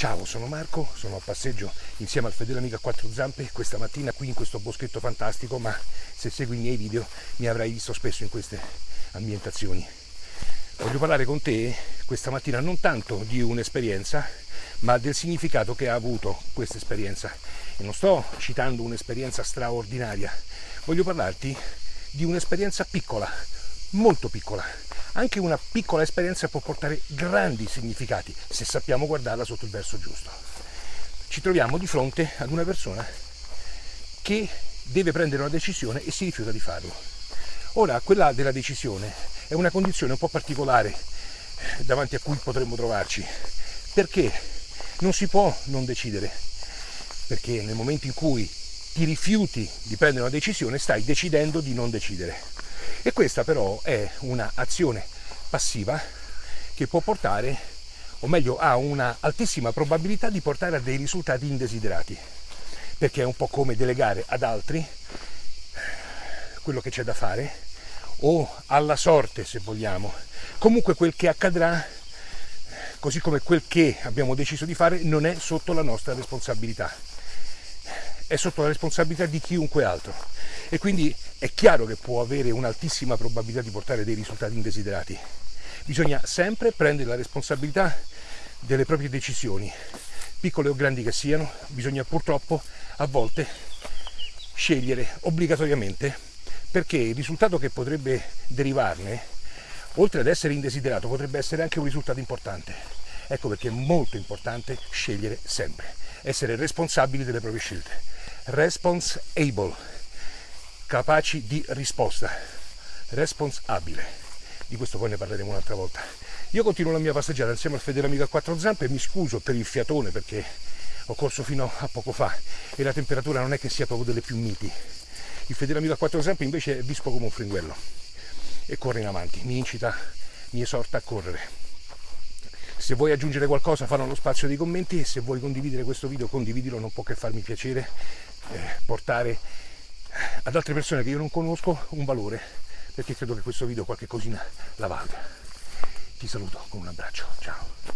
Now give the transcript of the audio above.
Ciao, sono Marco, sono a passeggio insieme al fedele amico a quattro zampe questa mattina qui in questo boschetto fantastico, ma se segui i miei video mi avrai visto spesso in queste ambientazioni. Voglio parlare con te questa mattina non tanto di un'esperienza, ma del significato che ha avuto questa esperienza. E non sto citando un'esperienza straordinaria, voglio parlarti di un'esperienza piccola, molto piccola, anche una piccola esperienza può portare grandi significati se sappiamo guardarla sotto il verso giusto. Ci troviamo di fronte ad una persona che deve prendere una decisione e si rifiuta di farlo. Ora, quella della decisione è una condizione un po' particolare davanti a cui potremmo trovarci, perché non si può non decidere, perché nel momento in cui ti rifiuti di prendere una decisione stai decidendo di non decidere e questa però è un'azione passiva che può portare, o meglio ha una altissima probabilità di portare a dei risultati indesiderati, perché è un po' come delegare ad altri quello che c'è da fare o alla sorte se vogliamo. Comunque quel che accadrà, così come quel che abbiamo deciso di fare, non è sotto la nostra responsabilità, è sotto la responsabilità di chiunque altro e quindi è chiaro che può avere un'altissima probabilità di portare dei risultati indesiderati. Bisogna sempre prendere la responsabilità delle proprie decisioni, piccole o grandi che siano, bisogna purtroppo a volte scegliere obbligatoriamente perché il risultato che potrebbe derivarne, oltre ad essere indesiderato, potrebbe essere anche un risultato importante. Ecco perché è molto importante scegliere sempre, essere responsabili delle proprie scelte. Response able capaci di risposta, responsabile. Di questo poi ne parleremo un'altra volta. Io continuo la mia passeggiata insieme al fedele amico a quattro zampe e mi scuso per il fiatone perché ho corso fino a poco fa e la temperatura non è che sia proprio delle più miti. Il fedele amico a quattro zampe invece è vispo come un fringuello e corre in avanti, mi incita, mi esorta a correre. Se vuoi aggiungere qualcosa fallo nello spazio dei commenti e se vuoi condividere questo video condividilo, non può che farmi piacere eh, portare ad altre persone che io non conosco un valore perché credo che questo video qualche cosina la valga. Ti saluto con un abbraccio, ciao.